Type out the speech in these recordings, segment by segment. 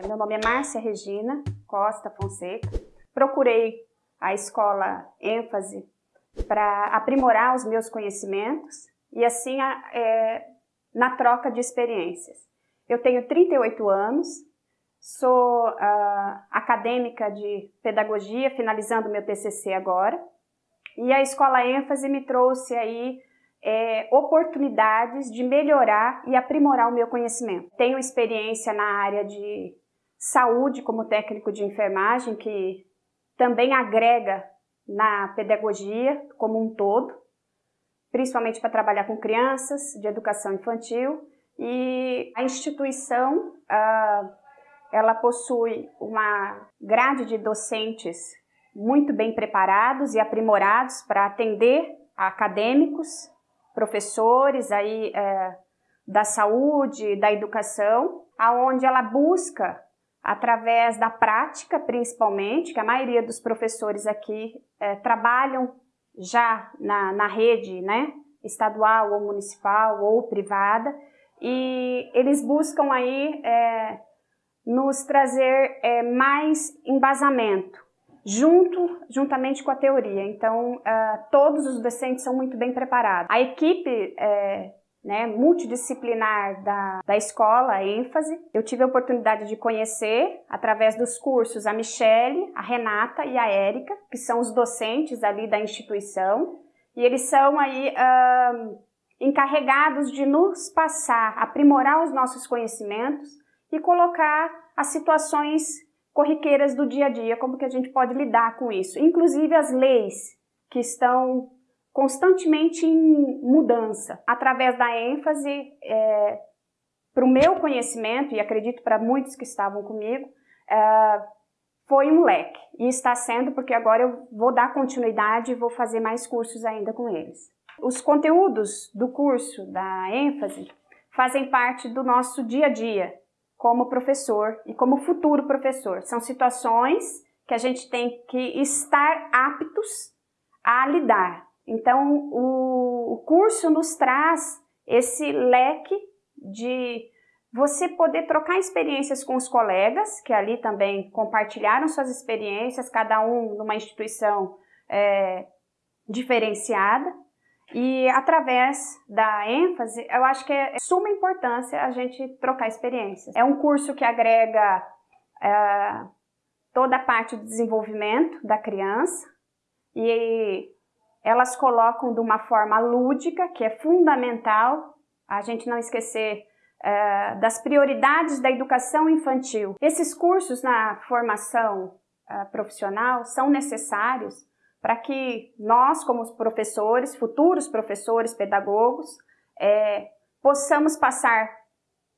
Meu nome é Márcia Regina Costa Fonseca. Procurei a escola ênfase para aprimorar os meus conhecimentos e assim é, na troca de experiências. Eu tenho 38 anos, sou uh, acadêmica de pedagogia, finalizando meu TCC agora, e a escola ênfase me trouxe aí é, oportunidades de melhorar e aprimorar o meu conhecimento. Tenho experiência na área de saúde como técnico de enfermagem, que também agrega na pedagogia como um todo, principalmente para trabalhar com crianças, de educação infantil, e a instituição, ela possui uma grade de docentes muito bem preparados e aprimorados para atender acadêmicos, professores aí é, da saúde, da educação, aonde ela busca através da prática, principalmente, que a maioria dos professores aqui é, trabalham já na, na rede né, estadual ou municipal ou privada, e eles buscam aí é, nos trazer é, mais embasamento, junto, juntamente com a teoria. Então, uh, todos os docentes são muito bem preparados. A equipe é, né, multidisciplinar da, da escola, ênfase. Eu tive a oportunidade de conhecer, através dos cursos, a Michele, a Renata e a Érica, que são os docentes ali da instituição, e eles são aí encarregados de nos passar, aprimorar os nossos conhecimentos e colocar as situações corriqueiras do dia a dia, como que a gente pode lidar com isso. Inclusive as leis que estão constantemente em mudança. Através da ênfase é, para o meu conhecimento, e acredito para muitos que estavam comigo, é, foi um leque. E está sendo porque agora eu vou dar continuidade e vou fazer mais cursos ainda com eles. Os conteúdos do curso da ênfase fazem parte do nosso dia a dia como professor e como futuro professor. São situações que a gente tem que estar aptos a lidar. Então, o, o curso nos traz esse leque de você poder trocar experiências com os colegas, que ali também compartilharam suas experiências, cada um numa instituição é, diferenciada, e através da ênfase, eu acho que é suma importância a gente trocar experiências. É um curso que agrega é, toda a parte do desenvolvimento da criança, e elas colocam de uma forma lúdica, que é fundamental a gente não esquecer uh, das prioridades da educação infantil. Esses cursos na formação uh, profissional são necessários para que nós, como professores, futuros professores, pedagogos, é, possamos passar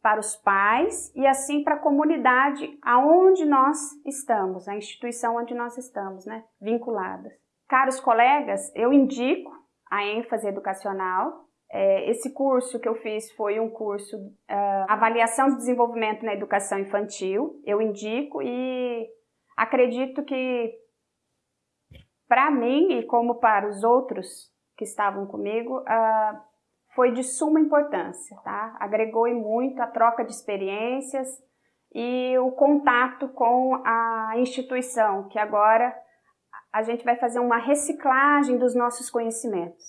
para os pais e assim para a comunidade aonde nós estamos, a instituição onde nós estamos, né, vinculadas. Caros colegas, eu indico a ênfase educacional. É, esse curso que eu fiz foi um curso uh, Avaliação de Desenvolvimento na Educação Infantil. Eu indico e acredito que para mim e como para os outros que estavam comigo, uh, foi de suma importância, tá? Agregou muito a troca de experiências e o contato com a instituição, que agora a gente vai fazer uma reciclagem dos nossos conhecimentos.